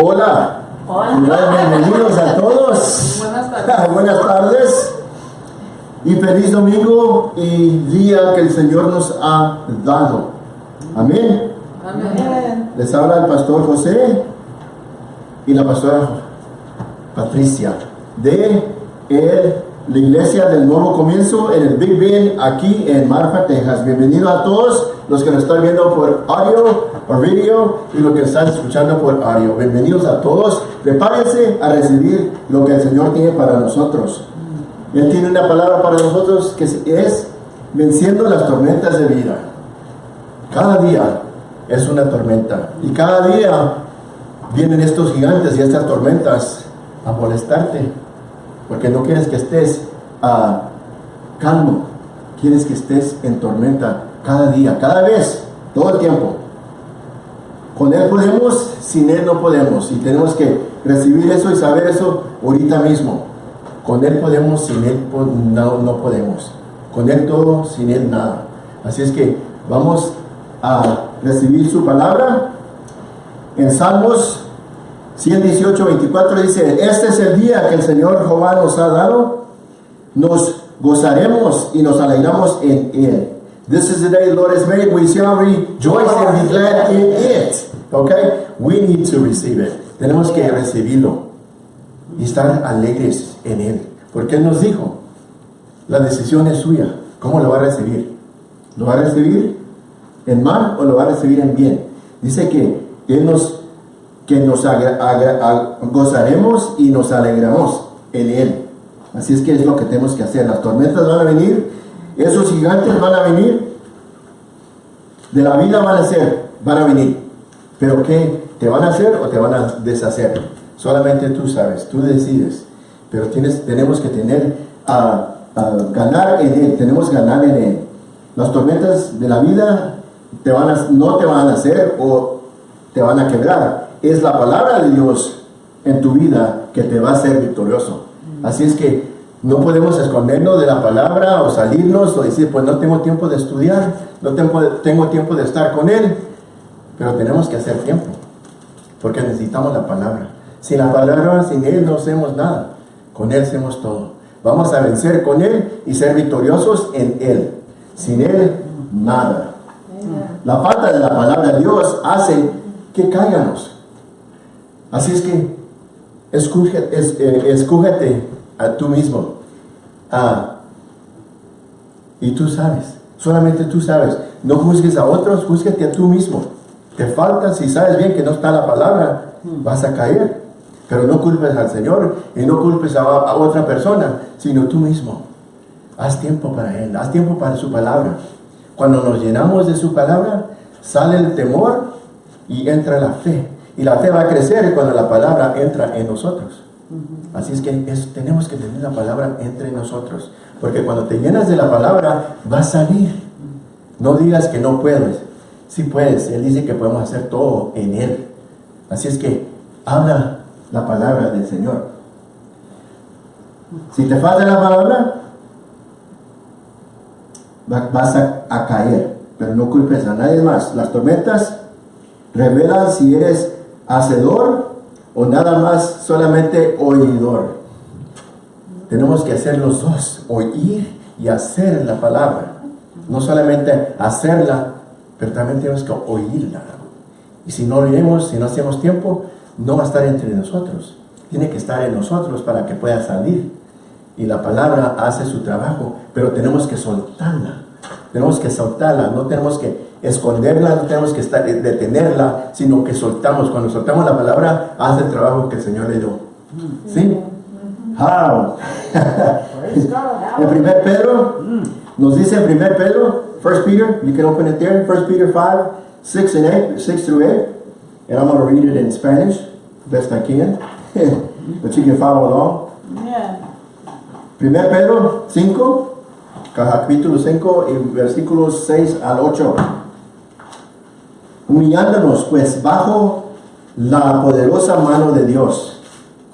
Hola. Hola. Bienvenidos a todos. Buenas tardes. Buenas tardes. Y feliz domingo y día que el Señor nos ha dado. Amén. Amén. Les habla el pastor José y la pastora Patricia de el- la iglesia del nuevo comienzo en el Big Ben aquí en Marfa, Texas. Bienvenido a todos los que nos están viendo por audio o video y los que están escuchando por audio. Bienvenidos a todos. Prepárense a recibir lo que el Señor tiene para nosotros. Él tiene una palabra para nosotros que es venciendo las tormentas de vida. Cada día es una tormenta. Y cada día vienen estos gigantes y estas tormentas a molestarte. Porque no quieres que estés ah, calmo. Quieres que estés en tormenta cada día, cada vez, todo el tiempo. Con Él podemos, sin Él no podemos. Y tenemos que recibir eso y saber eso ahorita mismo. Con Él podemos, sin Él no, no podemos. Con Él todo, sin Él nada. Así es que vamos a recibir su palabra. En Salmos 118, 24 dice, este es el día que el Señor Jehová nos ha dado. Nos gozaremos y nos alegramos en Él. This is the day the Lord has made. We shall rejoice and be glad in it. Okay? We need to receive it. Tenemos que recibirlo y estar alegres en Él. Porque Él nos dijo, la decisión es suya. ¿Cómo lo va a recibir? ¿Lo va a recibir en mal o lo va a recibir en bien? Dice que Él nos, que nos gozaremos y nos alegramos en Él. Así es que es lo que tenemos que hacer. Las tormentas van a venir, esos gigantes van a venir, de la vida van a ser, van a venir. Pero ¿qué? ¿Te van a hacer o te van a deshacer? Solamente tú sabes, tú decides. Pero tienes, tenemos que tener, a, ganar en Él, tenemos ganar en Él. Las tormentas de la vida te van a, no te van a hacer o te van a quebrar. Es la palabra de Dios en tu vida que te va a hacer victorioso. Así es que no podemos escondernos de la palabra o salirnos o decir, pues no tengo tiempo de estudiar, no tengo, tengo tiempo de estar con Él. Pero tenemos que hacer tiempo, porque necesitamos la palabra. Sin la palabra, sin Él no hacemos nada. Con Él hacemos todo. Vamos a vencer con Él y ser victoriosos en Él. Sin Él, nada. La falta de la palabra de Dios hace que caigamos. Así es que escúgete, es- eh, a tú mismo. Ah, y tú sabes, solamente tú sabes. No juzgues a otros, júzgate a tú mismo. Te falta, si sabes bien que no está la palabra, vas a caer. Pero no culpes al Señor y no culpes a, a otra persona, sino tú mismo. Haz tiempo para Él, haz tiempo para su palabra. Cuando nos llenamos de su palabra, sale el temor y entra la fe. Y la fe va a crecer cuando la palabra entra en nosotros. Así es que es- tenemos que tener la palabra entre nosotros. Porque cuando te llenas de la palabra, va a salir. No digas que no puedes. Sí puedes. Él dice que podemos hacer todo en Él. Así es que habla la palabra del Señor. Si te falta la palabra, va- vas a, a caer. Pero no culpes a nadie más. Las tormentas revelan si eres hacedor o nada más solamente oidor. Tenemos que hacer los dos, oír y hacer la palabra. No solamente hacerla, pero también tenemos que oírla. Y si no oiremos, si no hacemos tiempo, no va a estar entre nosotros. Tiene que estar en nosotros para que pueda salir. Y la palabra hace su trabajo, pero tenemos que soltarla. Tenemos que soltarla, no tenemos que esconderla, no tenemos que estar, detenerla, sino que soltamos. Cuando soltamos la palabra, hace el trabajo que el Señor le dio. ¿Sí? How? en primer Pedro, nos dice en primer Pedro, 1 Peter, you can open it there, 1 Peter 5, 6 and 8, 6 through 8. And I'm going to read it in Spanish, best I can. but you can follow along. Bien. Primer Pedro 5, capítulo 5 y versículos 6 al 8. Humillándonos pues bajo la poderosa mano de Dios,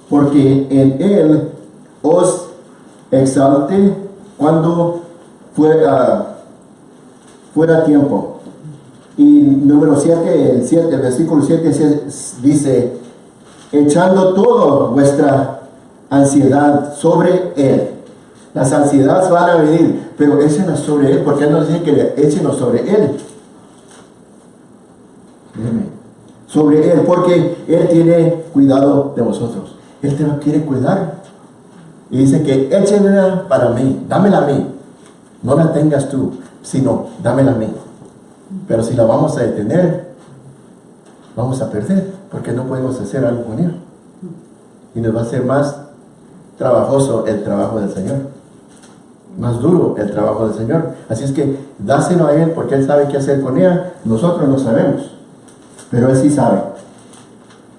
porque en Él os exalte cuando fuera, fuera tiempo. Y número 7, el 7, el versículo 7 dice, echando toda vuestra ansiedad sobre Él. Las ansiedades van a venir, pero échenos sobre Él, porque Él nos dice que le échenos sobre Él. Sobre Él, porque Él tiene cuidado de vosotros. Él te quiere cuidar. Y dice que échenla para mí, dámela a mí. No la tengas tú, sino dámela a mí. Pero si la vamos a detener, vamos a perder, porque no podemos hacer algo con Él. Y nos va a ser más trabajoso el trabajo del Señor. Más duro el trabajo del Señor. Así es que dáselo a Él, porque Él sabe qué hacer con ella. Nosotros no sabemos, pero Él sí sabe.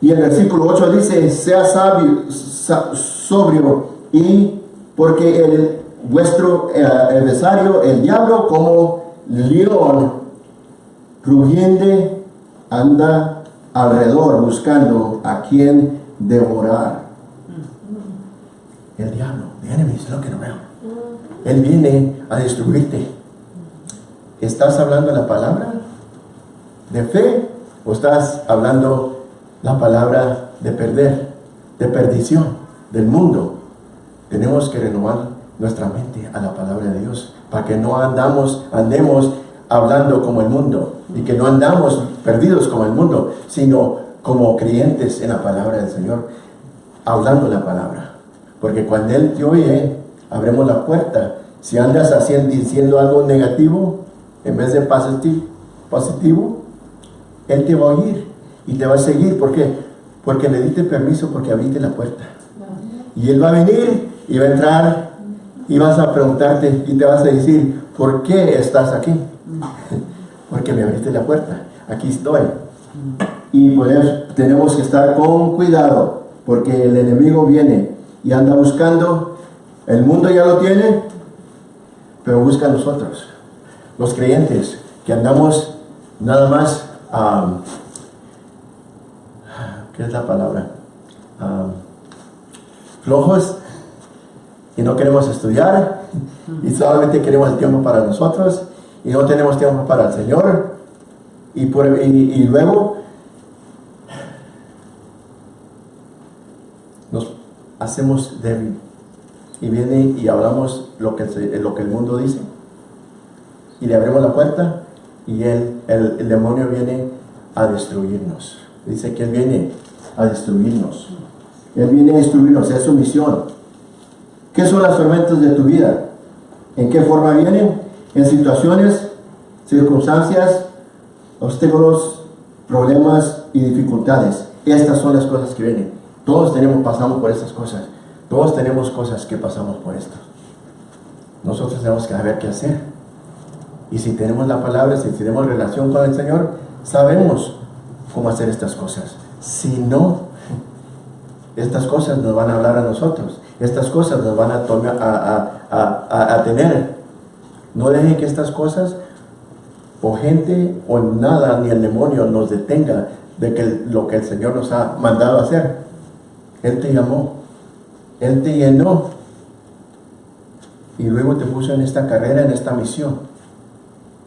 Y el versículo 8 dice, sea sabio, sobrio, y porque el vuestro eh, adversario, el diablo, como león rugiente, anda alrededor buscando a quien devorar. El diablo, the enemy is looking around. Él viene a destruirte. ¿Estás hablando la palabra de fe o estás hablando la palabra de perder, de perdición, del mundo? Tenemos que renovar nuestra mente a la palabra de Dios para que no andamos, andemos hablando como el mundo y que no andamos perdidos como el mundo, sino como creyentes en la palabra del Señor, hablando la palabra. Porque cuando Él te oye, abremos la puerta. Si andas haciendo, diciendo algo negativo, en vez de positivo, Él te va a oír y te va a seguir. ¿Por qué? Porque le diste permiso porque abriste la puerta. Y Él va a venir y va a entrar y vas a preguntarte y te vas a decir, ¿por qué estás aquí? Porque me abriste la puerta. Aquí estoy. Y tenemos que estar con cuidado, porque el enemigo viene y anda buscando, el mundo ya lo tiene, pero busca a nosotros, los creyentes, que andamos nada más, ¿qué es la palabra? flojos y no queremos estudiar y solamente queremos el tiempo para nosotros y no tenemos tiempo para el Señor y, por, y, luego nos hacemos débil y viene y hablamos lo que, lo que el mundo dice y le abrimos la puerta y él, el, el demonio viene a destruirnos dice que él viene a destruirnos él viene a destruirnos, es su misión ¿qué son las tormentas de tu vida? ¿en qué forma vienen? en situaciones circunstancias, obstáculos, problemas y dificultades. Estas son las cosas que vienen. Todos tenemos, pasamos por estas cosas. Todos tenemos cosas que pasamos por esto. Nosotros tenemos que saber qué hacer. Y si tenemos la palabra, si tenemos relación con el Señor, sabemos cómo hacer estas cosas. Si no, estas cosas nos van a hablar a nosotros. Estas cosas nos van a, tomar, a, a tener. No dejen que estas cosas o gente o nada ni el demonio nos detenga de que lo que el Señor nos ha mandado hacer. Él te llamó, Él te llenó y luego te puso en esta carrera, en esta misión.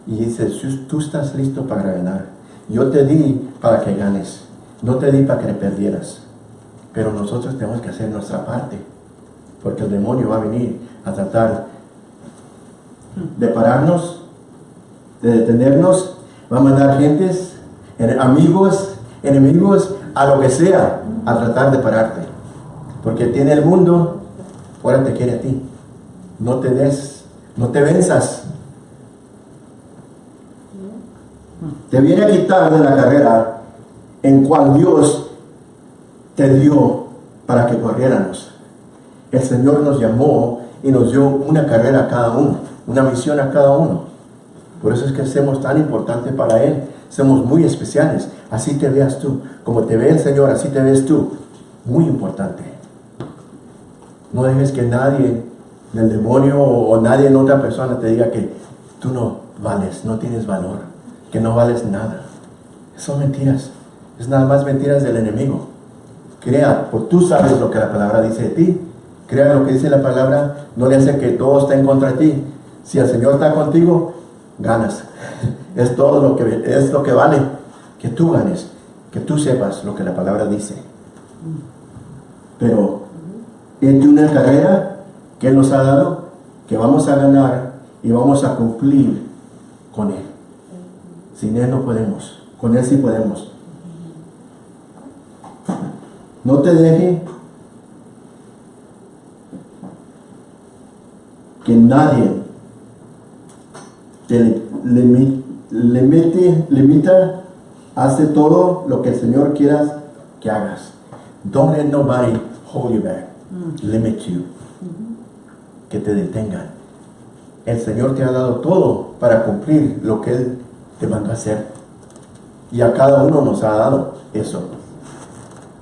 Y dice, tú estás listo para ganar. Yo te di para que ganes, no te di para que perdieras. Pero nosotros tenemos que hacer nuestra parte, porque el demonio va a venir a tratar de pararnos de detenernos, va a mandar gentes, amigos, enemigos, a lo que sea, a tratar de pararte. Porque tiene el mundo, ahora te quiere a ti. No te des, no te venzas. Te viene a quitar de la carrera en cual Dios te dio para que corriéramos. El Señor nos llamó y nos dio una carrera a cada uno, una misión a cada uno. Por eso es que somos tan importantes para Él. Somos muy especiales. Así te veas tú. Como te ve el Señor, así te ves tú. Muy importante. No dejes que nadie, del demonio o, nadie en otra persona te diga que tú no vales, no tienes valor, que no vales nada. Son mentiras. Es nada más mentiras del enemigo. Crea, porque tú sabes lo que la palabra dice de ti. Crea lo que dice la palabra, no le hace que todo esté en contra de ti. Si el Señor está contigo, ganas. Es todo lo que, es lo que vale, que tú ganes, que tú sepas lo que la palabra dice. Pero es de una carrera que nos ha dado, que vamos a ganar y vamos a cumplir con Él. Sin Él no podemos, con Él sí podemos. No te deje que nadie te limi- limite, limita, hace todo lo que el Señor quiera que hagas. Don't let nobody hold you back, limit you, que te detengan. El Señor te ha dado todo para cumplir lo que Él te mandó a hacer. Y a cada uno nos ha dado eso.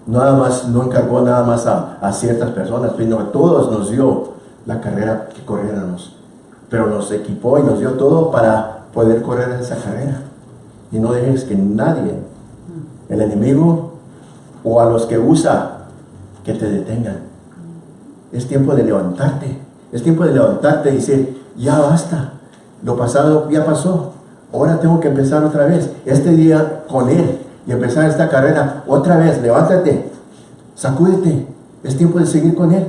Nada más, no encargó nada más a, a ciertas personas, sino a todos nos dio la carrera que corriéramos. Pero nos equipó y nos dio todo para poder correr esa carrera. Y no dejes que nadie, el enemigo o a los que usa, que te detengan. Es tiempo de levantarte. Es tiempo de levantarte y decir, ya basta. Lo pasado ya pasó. Ahora tengo que empezar otra vez. Este día con Él. Y empezar esta carrera otra vez. Levántate. Sacúdete. Es tiempo de seguir con Él.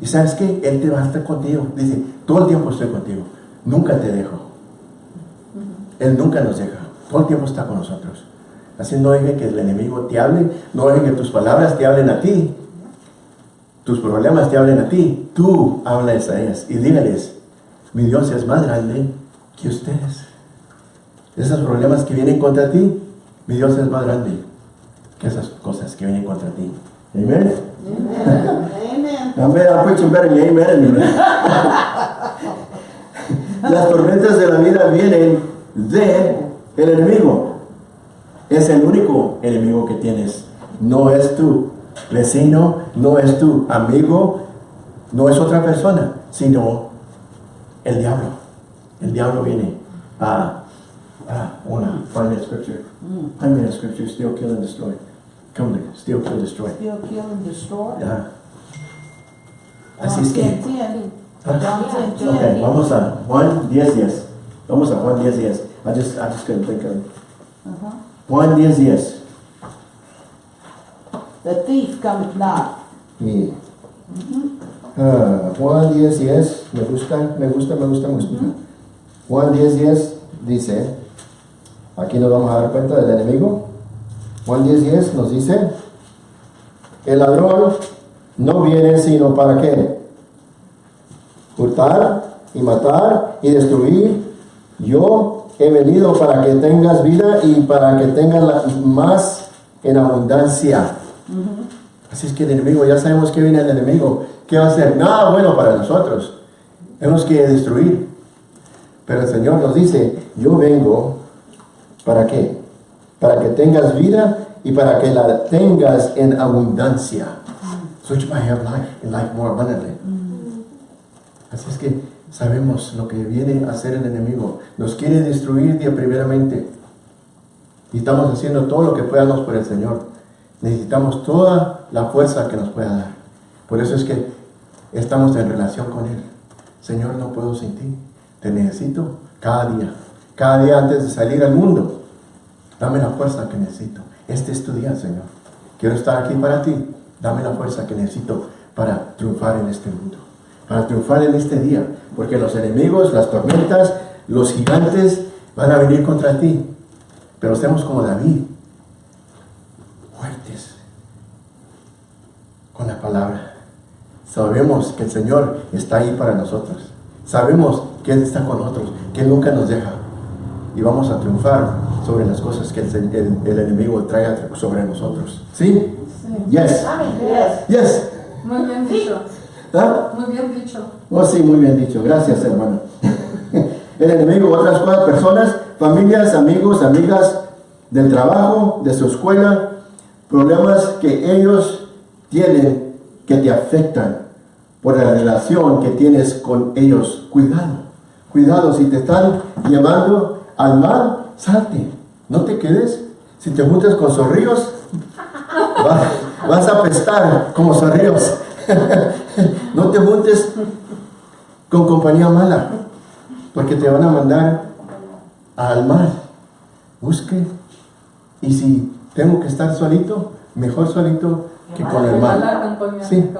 Y sabes qué? Él te va a estar contigo. Dice, todo el tiempo estoy contigo. Nunca te dejo. Él nunca nos deja. Todo el tiempo está con nosotros. Así no deje que el enemigo te hable. No deje que tus palabras te hablen a ti. Tus problemas te hablen a ti. Tú háblales a ellas y dígales, mi Dios es más grande que ustedes. Esos problemas que vienen contra ti, mi Dios es más grande que esas cosas que vienen contra ti. Amén. Amen. Amén. I put some better amen. Las tormentas de la vida vienen de el enemigo. Es el único enemigo que tienes. No es tu vecino, no es tu amigo, no es otra persona, sino el diablo. El diablo viene a, a una, find that scripture. Find that scripture, steal, kill and destroy. Come to steal, kill, destroy. Steal, kill, and destroy. Ya. Así es que, John 10, 10. Ah. John 10, ok, 10. vamos a Juan 10, 10. Vamos a Juan 10, 10. I just, I just couldn't think of it. Uh-huh. Juan 10, 10. The thief cometh not. Y, ah, Juan 10, 10. Me gusta, me gusta, me gusta, me gusta. Juan 10, 10 dice, aquí nos vamos a dar cuenta del enemigo. Juan 10, 10 nos dice, el ladrón no viene sino para qué? Hurtar y matar y destruir. Yo he venido para que tengas vida y para que tengas la- más en abundancia. Así es que el enemigo, ya sabemos que viene el enemigo. ¿Qué va a hacer? Nada bueno para nosotros. Tenemos que destruir. Pero el Señor nos dice, yo vengo, ¿para qué? Para que tengas vida y para que la tengas en abundancia. So you might have life, and life more abundantly. Así es que sabemos lo que viene a hacer el enemigo. Nos quiere destruir día primeramente. Y estamos haciendo todo lo que podamos por el Señor. Necesitamos toda la fuerza que nos pueda dar. Por eso es que estamos en relación con Él. Señor, no puedo sin ti. Te necesito cada día. Cada día antes de salir al mundo. Dame la fuerza que necesito. Este es tu día, Señor. Quiero estar aquí para ti. Dame la fuerza que necesito para triunfar en este mundo. Para triunfar en este día. Porque los enemigos, las tormentas, los gigantes van a venir contra ti. Pero estemos como David. Con la palabra. Sabemos que el Señor está ahí para nosotros. Sabemos que Él está con nosotros. Que Él nunca nos deja. Y vamos a triunfar sobre las cosas que el, el- el enemigo trae sobre nosotros. ¿Sí? Yes. Yes. Yes. Muy bien dicho, ¿Ah? muy bien dicho. Oh, sí, muy bien dicho. Gracias, hermano. El enemigo, otras cosas, personas, familias, amigos, amigas del trabajo, de su escuela, problemas que ellos tienen que te afectan por la relación que tienes con ellos. Cuidado, cuidado, si te están llevando al mal, salte. No te quedes. Si te juntas con zorrillos, va- vas a apestar como zorrillos. no te juntes con compañía mala, porque te van a mandar al mal. Busque, y si tengo que estar solito, mejor solito que con el mal. Sí.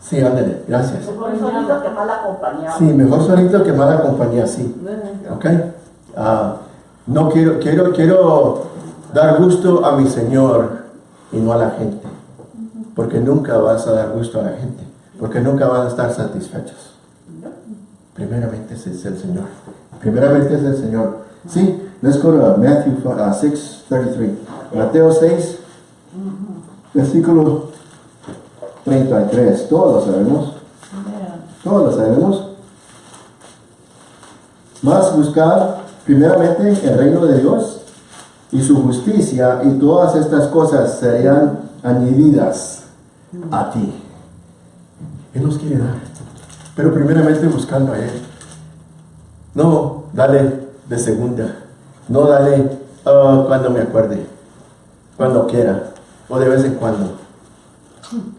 Sí, ándale, gracias. Mejor solito que mal acompañado. Sí, mejor solito que mala compañía, sí. ¿Ok? Ah, no quiero, quiero, quiero dar gusto a mi Señor y no a la gente. Porque nunca vas a dar gusto a la gente. Porque nunca van a estar satisfechos. Primeramente es el Señor. Primeramente es el Señor. Sí, let's go to Matthew uh, 6, 33. Mateo 6, versículo 33. Todos lo sabemos. Todos lo sabemos. Más buscar primeramente el reino de Dios y su justicia y todas estas cosas serían añadidas a ti. Él nos quiere dar. Pero primeramente buscando a Él. No, dale de segunda. No dale ah, cuando me acuerde. Cuando quiera. O de vez en cuando.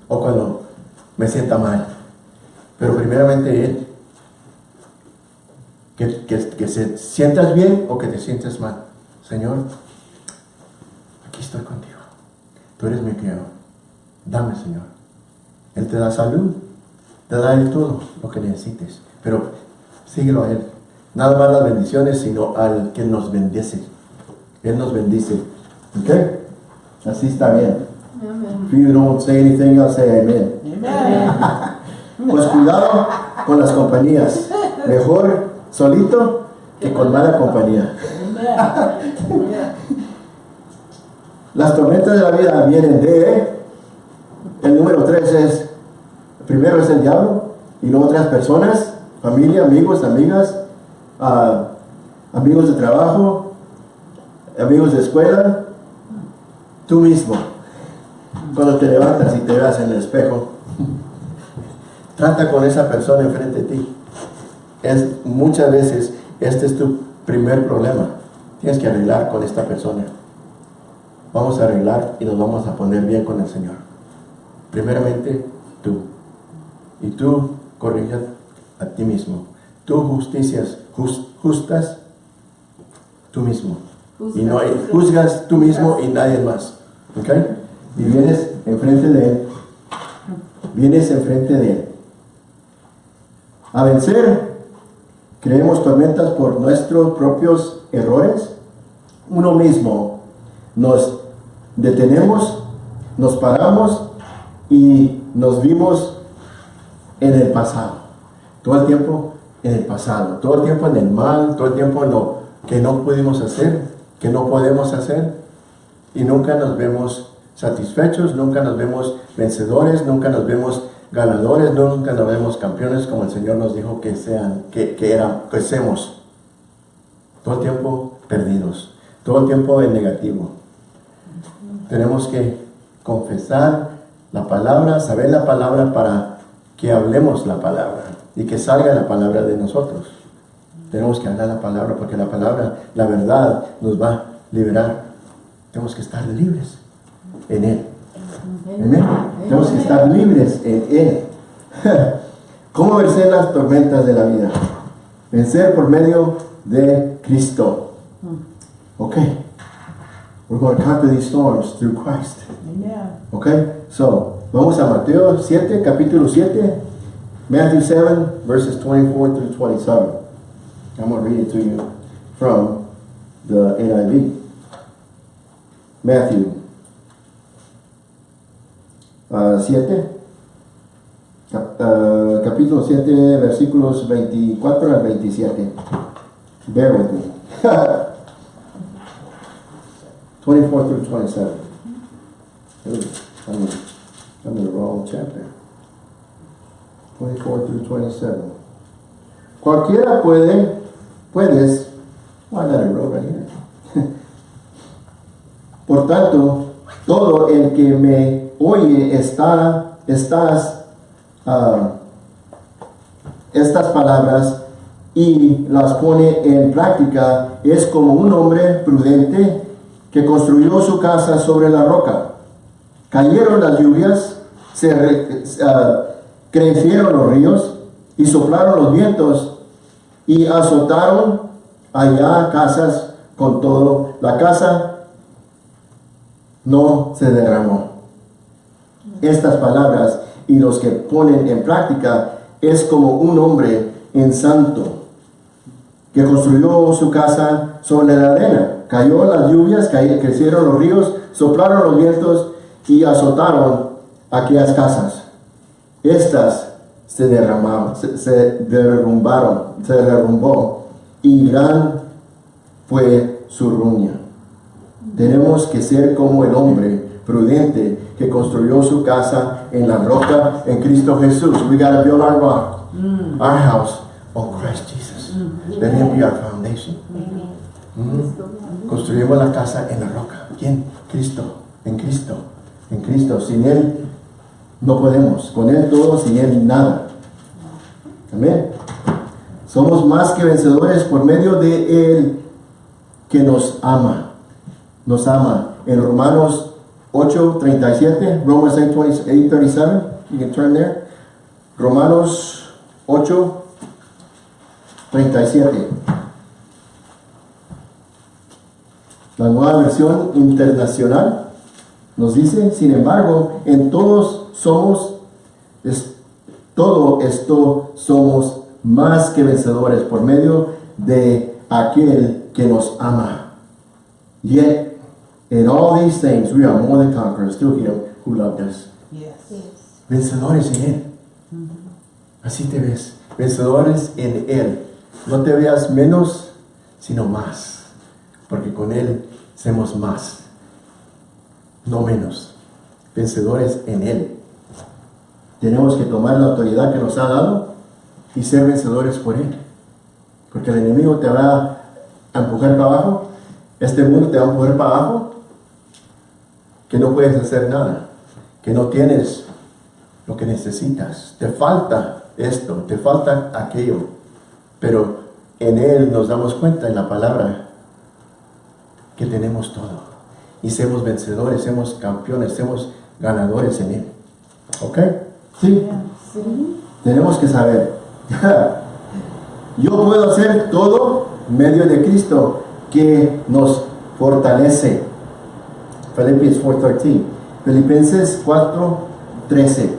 O cuando me sienta mal. Pero primeramente Él. Que, que, que se sientas bien o que te sientes mal. Señor, aquí estoy contigo. Tú eres mi criado. Dame, Señor. Él te da salud. Te da Él todo lo que necesites. Pero síguelo a Él. Nada más las bendiciones, sino al que nos bendice. Él nos bendice. ¿Ok? Así está bien. If you don't say anything, I'll say amen. Amen. Pues cuidado con las compañías. Mejor solito que con mala compañía. Las tormentas de la vida vienen de... El número tres es... Primero es el diablo y luego otras personas, familia, amigos, amigas, ah, amigos de trabajo, amigos de escuela, tú mismo. Cuando te levantas y te veas en el espejo, trata con esa persona enfrente de ti. Es, muchas veces este es tu primer problema. Tienes que arreglar con esta persona. Vamos a arreglar y nos vamos a poner bien con el Señor. Primeramente, tú. Y tú corrijas a ti mismo. Tú justicias, jus- justas tú mismo. Y no juzgas tú mismo y nadie más. ¿Ok? Y vienes enfrente de Él. Vienes enfrente de Él. A vencer, creemos tormentas por nuestros propios errores. Uno mismo nos detenemos, nos paramos y nos vimos en el pasado. Todo el tiempo en el pasado. Todo el tiempo en el mal, todo el tiempo en lo que no pudimos hacer, que no podemos hacer. Y nunca nos vemos satisfechos, nunca nos vemos vencedores, nunca nos vemos ganadores, nunca nos vemos campeones como el Señor nos dijo que sean, que, que eran, que seamos. Todo el tiempo perdidos, todo el tiempo en negativo. Tenemos que confesar la palabra, saber la palabra para que hablemos la palabra y que salga la palabra de nosotros. Tenemos que hablar la palabra porque la palabra, la verdad, nos va a liberar. Tenemos que estar libres en Él. Amén. Tenemos que estar libres en Él. ¿Cómo vencer las tormentas de la vida? Vencer por medio de Cristo. Ok. We're going to conquer these storms through Christ. Amen. Ok. So, vamos a Mateo 7, capítulo 7. Matthew 7, verses 24 through 27. I'm going to read it to you from the NIV. Matthew uh, 7, cap- uh, capítulo 7, versículos 24 al 27. Bear with me. 24 through 27. Ooh, I'm, I'm in the wrong chapter. 24 through 27. Cualquiera puede, puedes, why not I wrote right here? Por tanto, todo el que me oye está, ah, estas palabras y las pone en práctica es como un hombre prudente que construyó su casa sobre la roca. Cayeron las lluvias, se ah, crecieron los ríos y soplaron los vientos y azotaron allá casas con todo. La casa no se derramó. estas palabras y los que ponen en práctica es como un hombre en santo que construyó su casa sobre la arena. Cayó las lluvias, crecieron los ríos, soplaron los vientos y azotaron aquellas casas. Estas se derramaron, se, se derrumbaron, se derrumbó y gran fue su ruina. Tenemos que ser como el hombre prudente que construyó su casa en la roca en Cristo Jesús. We gotta build our rock, our house on Christ Jesus. Let Him be our foundation. Mm. Construimos la casa en la roca. ¿Quién? Cristo. En Cristo. En Cristo. Sin Él no podemos. Con Él todo, sin Él nada. Amén. Somos más que vencedores por medio de Él que nos ama. Nos ama. En Romanos 8, 37, Romans 8, 20 8, 37, you can turn there. Romanos 8, 37. La nueva versión internacional nos dice, sin embargo, en todos somos, todo esto somos más que vencedores por medio de aquel que nos ama. In all these things, we are more than conquerors through him who loved us. Yes. Vencedores en Él. Así te ves. Vencedores en Él. No te veas menos, sino más. Porque con Él somos más. No menos. Vencedores en Él. Tenemos que tomar la autoridad que nos ha dado y ser vencedores por Él. Porque el enemigo te va a empujar para abajo. Este mundo te va a empujar para abajo. Que no puedes hacer nada. Que no tienes lo que necesitas. Te falta esto, te falta aquello. Pero en Él nos damos cuenta en la palabra que tenemos todo. Y somos vencedores, somos campeones, somos ganadores en Él. ¿Ok? Sí. Tenemos que saber. Yo puedo hacer todo medio de Cristo que nos fortalece. Filipenses 4.13. Filipenses 4.13.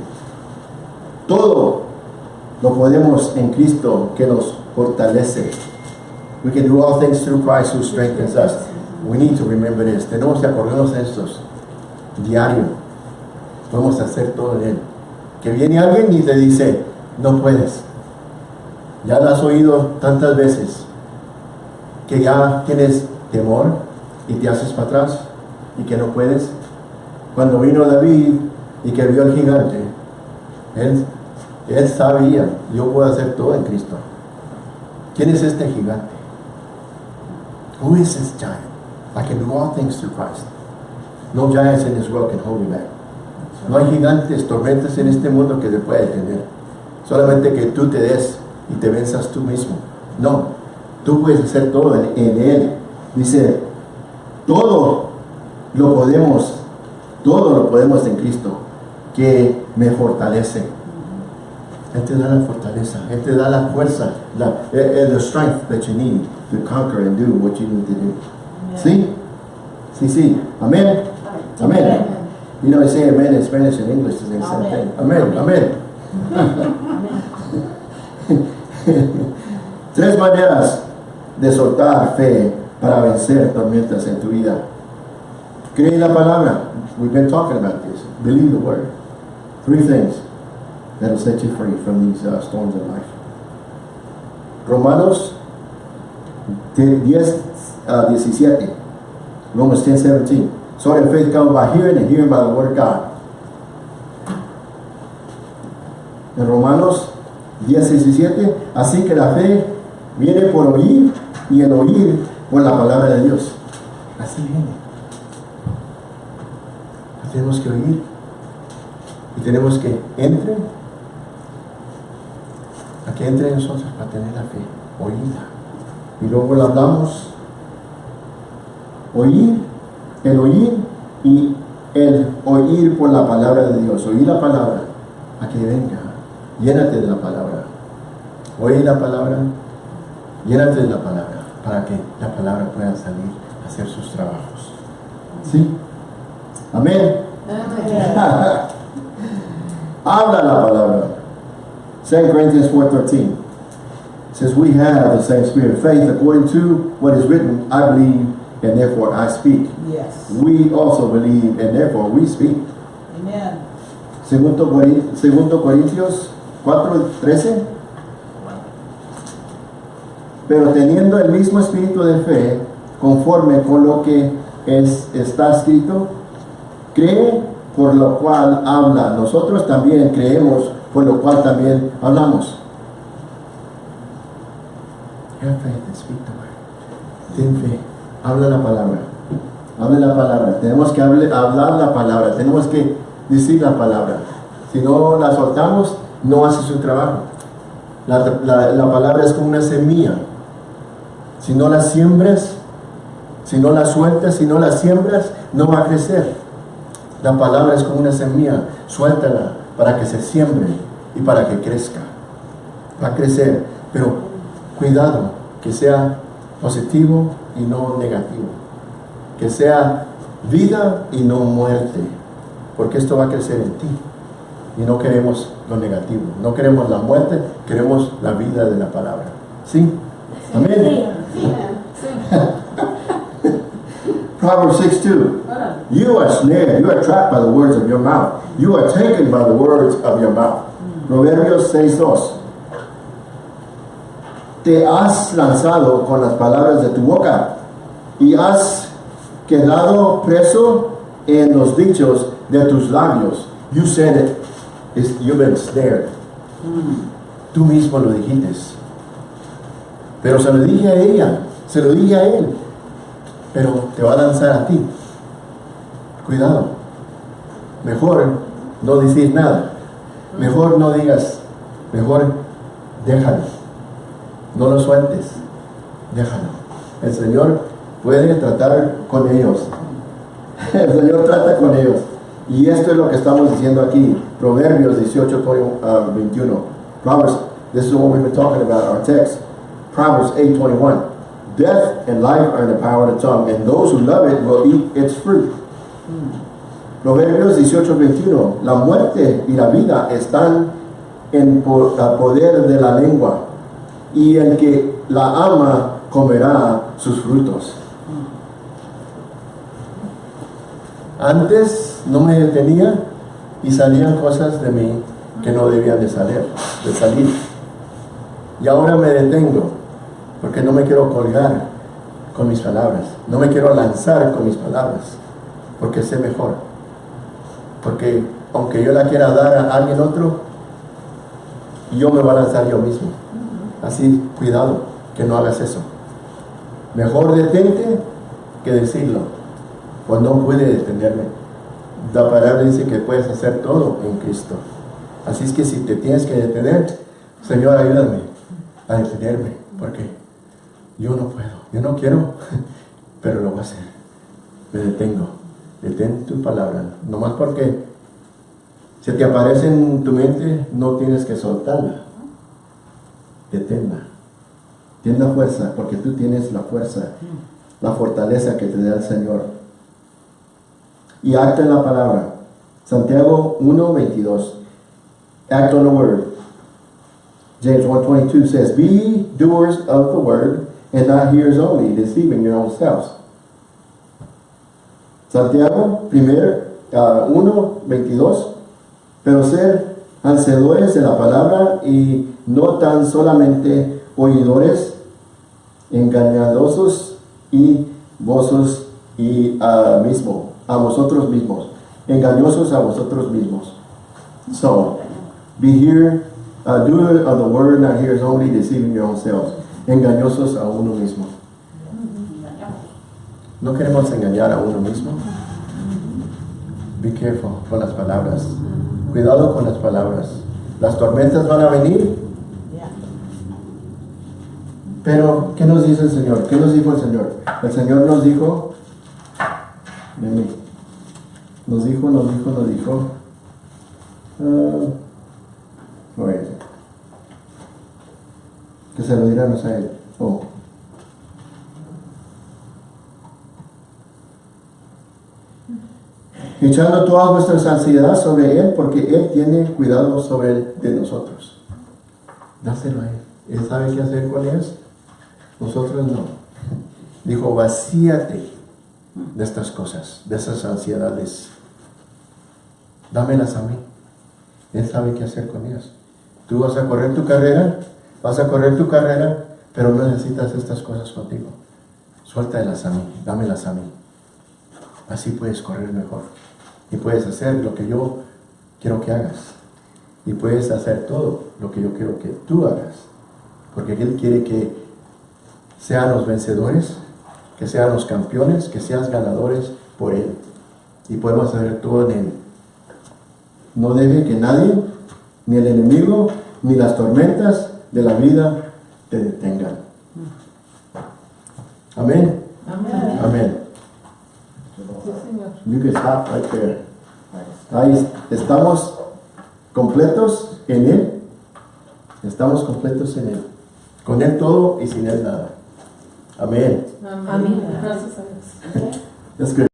Todo lo podemos en Cristo que nos fortalece. We can do all things through Christ who strengthens us. We need to remember this. Tenemos que acordarnos de estos. Diario. Podemos hacer todo en Él. Que viene alguien y te dice, no puedes. Ya lo has oído tantas veces. Que ya tienes temor y te haces para atrás y que no puedes. Cuando vino David y que vio al gigante, él, él sabía, yo puedo hacer todo en Cristo. ¿Quién es este gigante? Who is this giant? I can do all things through Christ. No giants in this world can hold me back. No hay gigantes, tormentas en este mundo que te pueda detener. Solamente que tú te des y te venzas tú mismo. No, tú puedes hacer todo en, en Él. Dice, todo lo podemos, todo lo podemos en Cristo, que me fortalece. Él te da la fortaleza, Él te da la fuerza, la, eh, eh, the strength that you need to conquer and do what you need to do. ¿Sí? Sí, sí. Amén. Amén. You know, they say amen in Spanish and English is the same Amen. thing. Amén, amén. Tres maneras de soltar fe para vencer tormentas en tu vida. Cree la palabra. We've been talking about this. Believe the word. Three things that'll set you free from these uh, storms in life. Romanos 10, uh, 17. Romans 10, 17. So that faith comes by hearing and hearing by the word of God. En Romanos 10, 17. Así que la fe viene por oír y el oír por la palabra de Dios. Así viene. Tenemos que oír y tenemos que entre a que entre en nosotros para tener la fe, oírla. Y luego la hablamos, oír, el oír y el oír por la palabra de Dios, oír la palabra, a que venga, llénate de la palabra, oír la palabra, llénate de la palabra, para que la palabra pueda salir a hacer sus trabajos. ¿Sí? Amén. Habla la palabra. 2 Corinthians 4.13 says, We have the same spirit of faith according to what is written, I believe, and therefore I speak. Yes. We also believe, and therefore we speak. Amen. Segundo, Segundo Corintios 4.13 Pero teniendo el mismo espíritu de fe, conforme con lo que es, está escrito, cree por lo cual habla. Nosotros también creemos, por lo cual también hablamos. Ten fe, habla la palabra. Habla la palabra. Tenemos que hablar la palabra. Tenemos que decir la palabra. Si no la soltamos, no hace su trabajo. La, la- la palabra es como una semilla. Si no la siembras, si no la sueltas, si no la siembras, no va a crecer. La palabra es como una semilla. Suéltala para que se siembre y para que crezca. Va a crecer, pero cuidado que sea positivo y no negativo. Que sea vida y no muerte. Porque esto va a crecer en ti. Y no queremos lo negativo. No queremos la muerte, queremos la vida de la palabra. ¿Sí? Amén. Proverbs 6 2. Órale. You are snared, you are trapped by the words of your mouth. You are taken by the words of your mouth. Proverbios 6.2 Te has lanzado con las palabras de tu boca y has quedado preso en los dichos de tus labios. You said it. It's- you've been snared. Tú mismo lo dijiste. Pero se lo dije a ella, se lo dije a él. Pero te va a lanzar a ti. Cuidado. Mejor no decir nada. Mejor no digas. Mejor déjalo. No lo sueltes. Déjalo. El Señor puede tratar con ellos. El Señor trata con ellos. Y esto es lo que estamos diciendo aquí. Proverbios 18, 20, uh, 21. Proverbs, this is what we've been talking about, our text. Proverbs 8, 21. Death and life are in the power of the tongue, and those who love it will eat its fruit. Proverbios 18, 21. La muerte y la vida están en el poder de la lengua, y el que la ama comerá sus frutos. Antes no me detenía y salían cosas de mí que no debían de salir, de salir. Y ahora me detengo porque no me quiero colgar con mis palabras, no me quiero lanzar con mis palabras, porque sé mejor. Porque aunque yo la quiera dar a alguien otro, yo me voy a lanzar yo mismo. Así, cuidado, que no hagas eso. Mejor detente que decirlo, pues no puede detenerme. La palabra dice que puedes hacer todo en Cristo. Así es que si te tienes que detener, Señor, ayúdame a detenerme, porque yo no puedo, yo no quiero, pero lo voy a hacer. Me detengo, detén tu palabra, nomás porque se te aparece en tu mente, no tienes que soltarla. Deténla. Ten la fuerza, porque tú tienes la fuerza, la fortaleza que te da el Señor. Y acta en la palabra. Santiago 1, 22. Act on the word. James 1.22 says, Be doers of the word, and not hearers only, deceiving your own selves. Santiago, primero, ah, 1, 22. Pero ser hacedores de la palabra y no tan solamente oidores, engañadosos y vosotros y a mismo, a vosotros mismos, engañosos a vosotros mismos. So, be here, uh, doer of the word, not hearers only, deceiving your own selves. Engañosos a uno mismo. No queremos engañar a uno mismo. Be careful con las palabras. Cuidado con las palabras. Las tormentas van a venir, pero ¿qué nos dice el Señor? ¿Qué nos dijo el Señor? El Señor nos dijo, nos dijo, nos dijo, nos dijo, it? Que se lo diéramos a Él. Oh. echando toda vuestra ansiedad sobre Él, porque Él tiene cuidado sobre de nosotros. Dáselo a Él. Él sabe qué hacer con ellos. Nosotros no. Dijo, vacíate de estas cosas, de esas ansiedades. Dámelas a mí. Él sabe qué hacer con ellas. Tú vas a correr tu carrera, vas a correr tu carrera, pero no necesitas estas cosas contigo. Suéltalas a mí, dámelas a mí. Así puedes correr mejor. Y puedes hacer lo que yo quiero que hagas. Y puedes hacer todo lo que yo quiero que tú hagas. Porque Él quiere que sean los vencedores, que sean los campeones, que seas ganadores por Él. Y podemos hacer todo en Él. No debe que nadie, ni el enemigo, ni las tormentas de la vida te detengan. Amén. Amén. Amén. Sí, Señor. You can stop right there. Ahí estamos completos en Él. Estamos completos en Él. Con Él todo y sin Él nada. Amén. Amén. Gracias a Dios.